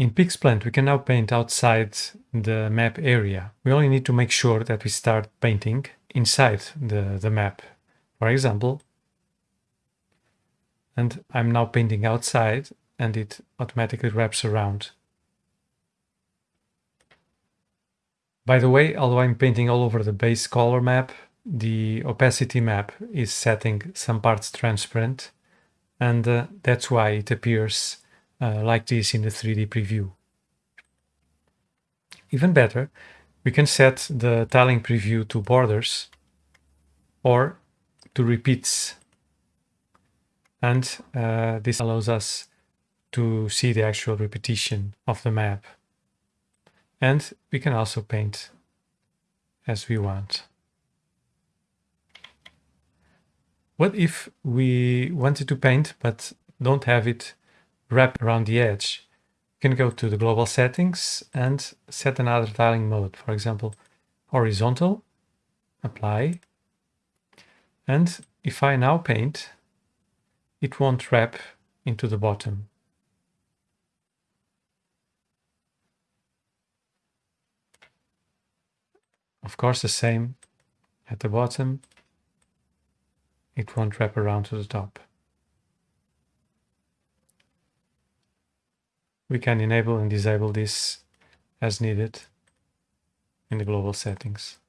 In PixPlant, we can now paint outside the map area. We only need to make sure that we start painting inside the, the map. For example, and I'm now painting outside and it automatically wraps around. By the way, although I'm painting all over the base color map, the opacity map is setting some parts transparent and uh, that's why it appears uh, like this in the 3D preview. Even better, we can set the tiling preview to borders or to repeats. And uh, this allows us to see the actual repetition of the map. And we can also paint as we want. What if we wanted to paint but don't have it wrap around the edge? You can go to the global settings and set another tiling mode. For example, horizontal, apply. And if I now paint, it won't wrap into the bottom. Of course, the same at the bottom. It won't wrap around to the top. We can enable and disable this as needed in the global settings.